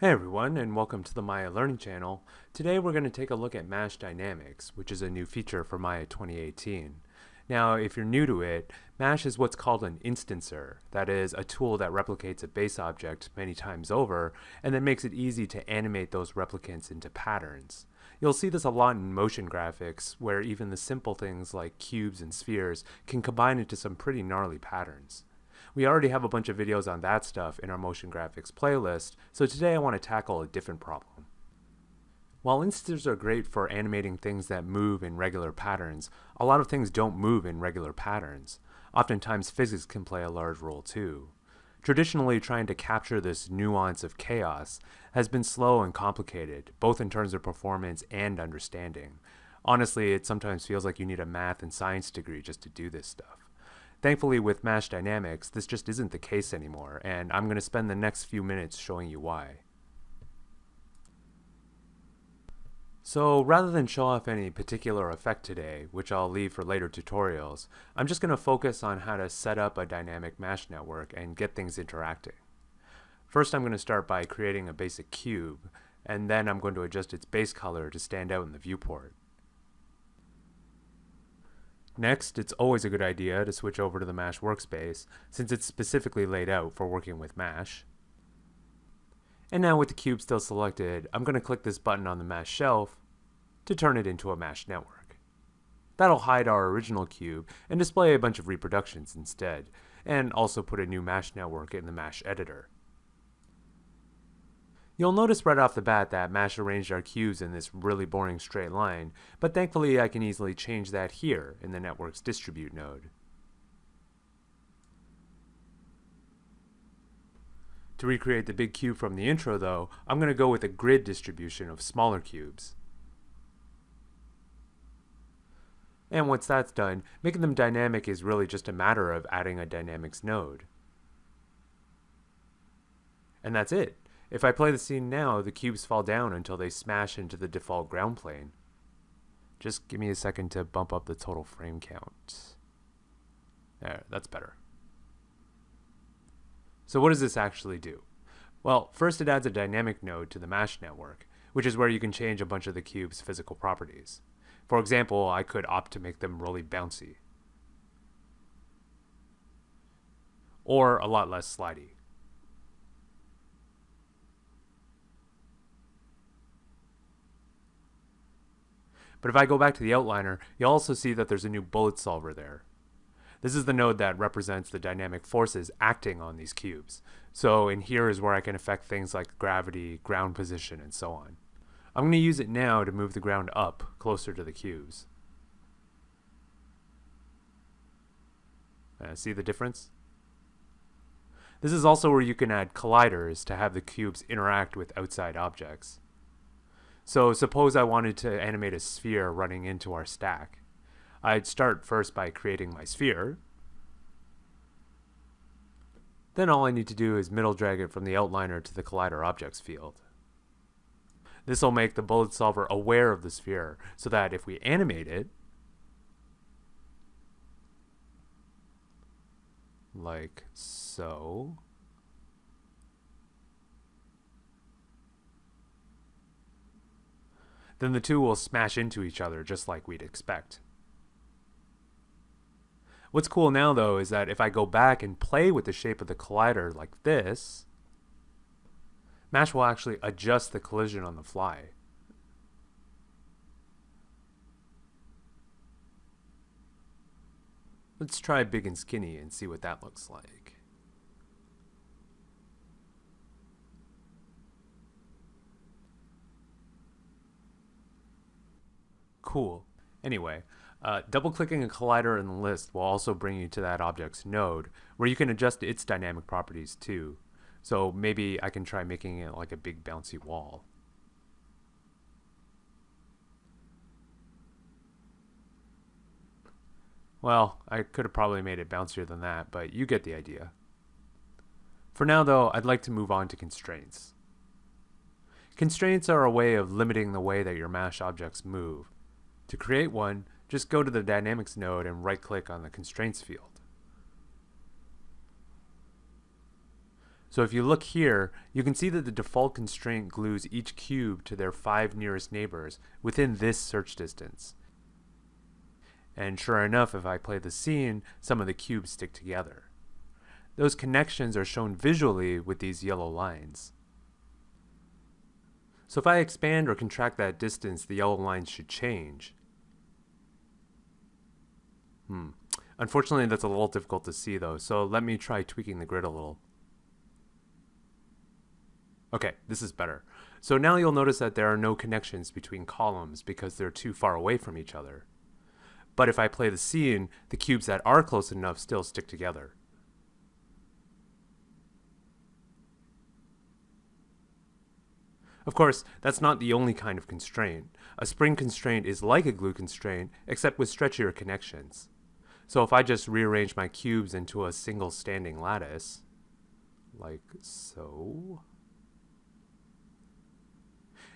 Hey everyone, and welcome to the Maya Learning Channel. Today we're going to take a look at Mash Dynamics, which is a new feature for Maya 2018. Now, if you're new to it, Mash is what's called an instancer. That is, a tool that replicates a base object many times over, and then makes it easy to animate those replicants into patterns. You'll see this a lot in motion graphics, where even the simple things like cubes and spheres can combine into some pretty gnarly patterns. We already have a bunch of videos on that stuff in our motion graphics playlist, so today I want to tackle a different problem. While instancers are great for animating things that move in regular patterns, a lot of things don't move in regular patterns. Oftentimes physics can play a large role too. Traditionally, trying to capture this nuance of chaos has been slow and complicated, both in terms of performance and understanding. Honestly, it sometimes feels like you need a math and science degree just to do this stuff. Thankfully with Mash Dynamics, this just isn't the case anymore, and I'm going to spend the next few minutes showing you why. So rather than show off any particular effect today, which I'll leave for later tutorials, I'm just going to focus on how to set up a dynamic MASH network and get things interacting. First I'm going to start by creating a basic cube, and then I'm going to adjust its base color to stand out in the viewport. Next, it's always a good idea to switch over to the MASH workspace, since it's specifically laid out for working with MASH. And now with the cube still selected, I'm going to click this button on the MASH shelf to turn it into a MASH network. That'll hide our original cube and display a bunch of reproductions instead, and also put a new MASH network in the MASH editor. You'll notice right off the bat that Mash arranged our cubes in this really boring straight line, but thankfully I can easily change that here in the network's distribute node. To recreate the big cube from the intro though, I'm going to go with a grid distribution of smaller cubes. And once that's done, making them dynamic is really just a matter of adding a dynamics node. And that's it. If I play the scene now, the cubes fall down until they smash into the default ground plane. Just give me a second to bump up the total frame count. There, that's better. So what does this actually do? Well, first it adds a dynamic node to the MASH network, which is where you can change a bunch of the cube's physical properties. For example, I could opt to make them really bouncy. Or a lot less slidey. But if I go back to the outliner, you'll also see that there's a new bullet solver there. This is the node that represents the dynamic forces acting on these cubes. So in here is where I can affect things like gravity, ground position, and so on. I'm going to use it now to move the ground up closer to the cubes. Uh, see the difference? This is also where you can add colliders to have the cubes interact with outside objects. So suppose I wanted to animate a sphere running into our stack. I'd start first by creating my sphere. Then all I need to do is middle drag it from the outliner to the collider objects field. This will make the bullet solver aware of the sphere so that if we animate it, like so, then the two will smash into each other just like we'd expect. What's cool now though is that if I go back and play with the shape of the collider like this, Mash will actually adjust the collision on the fly. Let's try big and skinny and see what that looks like. Cool. Anyway, uh, double-clicking a collider in the list will also bring you to that object's node, where you can adjust its dynamic properties too. So maybe I can try making it like a big bouncy wall. Well, I could have probably made it bouncier than that, but you get the idea. For now though, I'd like to move on to constraints. Constraints are a way of limiting the way that your MASH objects move. To create one, just go to the Dynamics node and right-click on the Constraints field. So if you look here, you can see that the default constraint glues each cube to their five nearest neighbors within this search distance. And sure enough, if I play the scene, some of the cubes stick together. Those connections are shown visually with these yellow lines. So if I expand or contract that distance, the yellow lines should change. Hmm. Unfortunately, that's a little difficult to see though, so let me try tweaking the grid a little. Okay, this is better. So now you'll notice that there are no connections between columns because they're too far away from each other. But if I play the scene, the cubes that are close enough still stick together. Of course, that's not the only kind of constraint. A spring constraint is like a glue constraint, except with stretchier connections. So if I just rearrange my cubes into a single standing lattice, like so,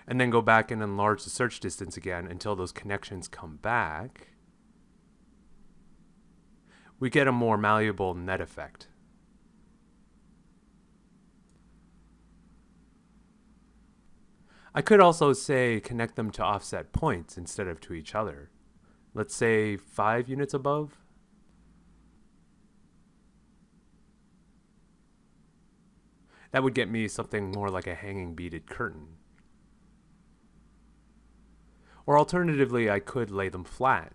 and then go back and enlarge the search distance again until those connections come back, we get a more malleable net effect. I could also say connect them to offset points instead of to each other. Let's say 5 units above. That would get me something more like a hanging beaded curtain. Or alternatively, I could lay them flat.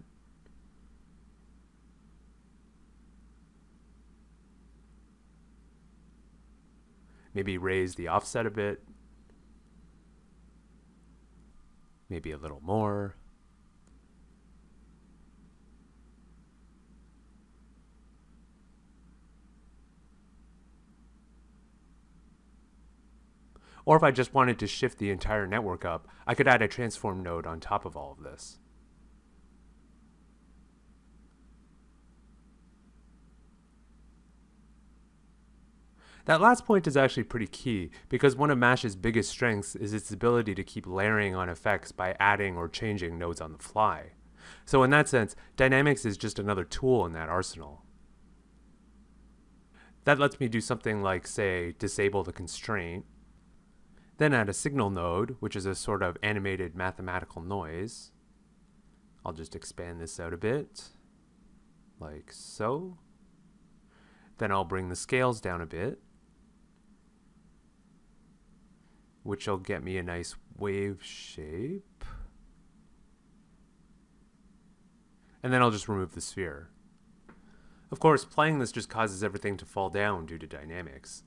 Maybe raise the offset a bit. Maybe a little more. Or if I just wanted to shift the entire network up, I could add a transform node on top of all of this. That last point is actually pretty key because one of Mash's biggest strengths is its ability to keep layering on effects by adding or changing nodes on the fly. So in that sense, dynamics is just another tool in that arsenal. That lets me do something like, say, disable the constraint, then add a signal node, which is a sort of animated mathematical noise. I'll just expand this out a bit, like so. Then I'll bring the scales down a bit, which will get me a nice wave shape. And then I'll just remove the sphere. Of course, playing this just causes everything to fall down due to dynamics.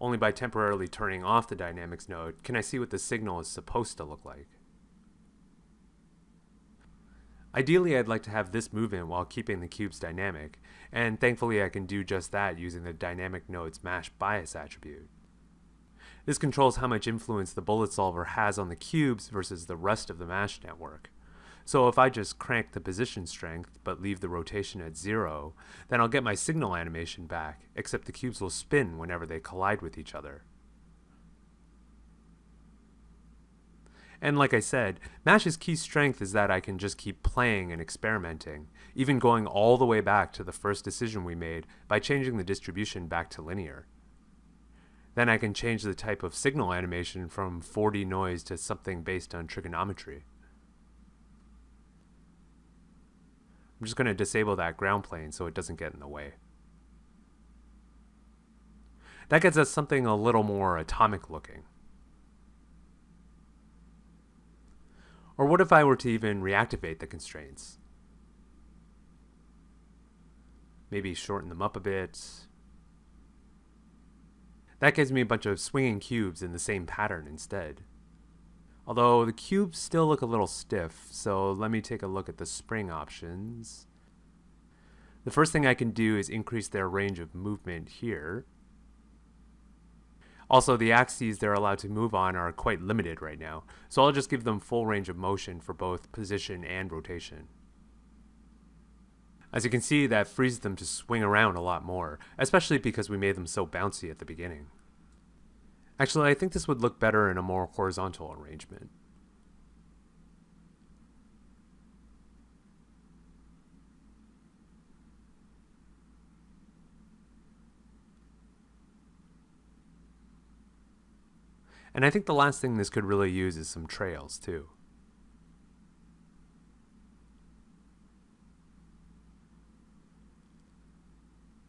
Only by temporarily turning off the dynamics node can I see what the signal is supposed to look like. Ideally, I'd like to have this movement while keeping the cubes dynamic, and thankfully I can do just that using the dynamic node's mash bias attribute. This controls how much influence the bullet solver has on the cubes versus the rest of the mash network. So if I just crank the position strength, but leave the rotation at zero, then I'll get my signal animation back, except the cubes will spin whenever they collide with each other. And like I said, Mash's key strength is that I can just keep playing and experimenting, even going all the way back to the first decision we made by changing the distribution back to linear. Then I can change the type of signal animation from 4D noise to something based on trigonometry. I'm just going to disable that ground plane so it doesn't get in the way. That gets us something a little more atomic looking. Or what if I were to even reactivate the constraints? Maybe shorten them up a bit. That gives me a bunch of swinging cubes in the same pattern instead. Although the cubes still look a little stiff, so let me take a look at the spring options. The first thing I can do is increase their range of movement here. Also, the axes they're allowed to move on are quite limited right now, so I'll just give them full range of motion for both position and rotation. As you can see, that frees them to swing around a lot more, especially because we made them so bouncy at the beginning. Actually, I think this would look better in a more horizontal arrangement. And I think the last thing this could really use is some trails too.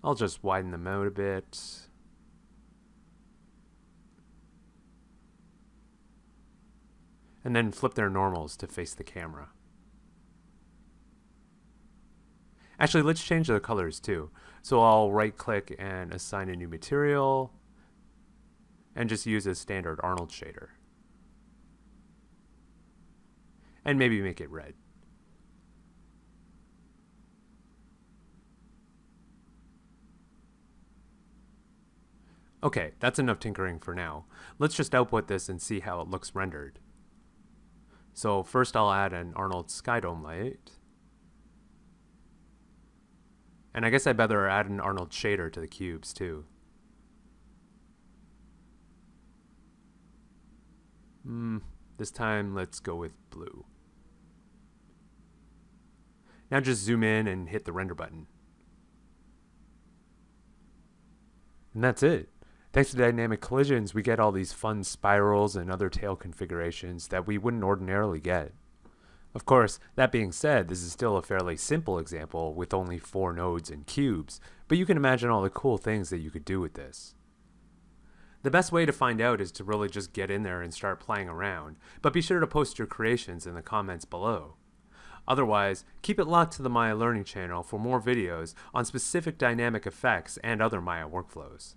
I'll just widen them out a bit. And then flip their normals to face the camera. Actually, let's change the colors too. So I'll right click and assign a new material and just use a standard Arnold shader. And maybe make it red. Okay, that's enough tinkering for now. Let's just output this and see how it looks rendered. So first I'll add an Arnold Skydome light. And I guess I better add an Arnold shader to the cubes too. Hmm, this time let's go with blue. Now just zoom in and hit the render button. And that's it. Thanks to dynamic collisions, we get all these fun spirals and other tail configurations that we wouldn't ordinarily get. Of course, that being said, this is still a fairly simple example with only four nodes and cubes, but you can imagine all the cool things that you could do with this. The best way to find out is to really just get in there and start playing around, but be sure to post your creations in the comments below. Otherwise, keep it locked to the Maya Learning channel for more videos on specific dynamic effects and other Maya workflows.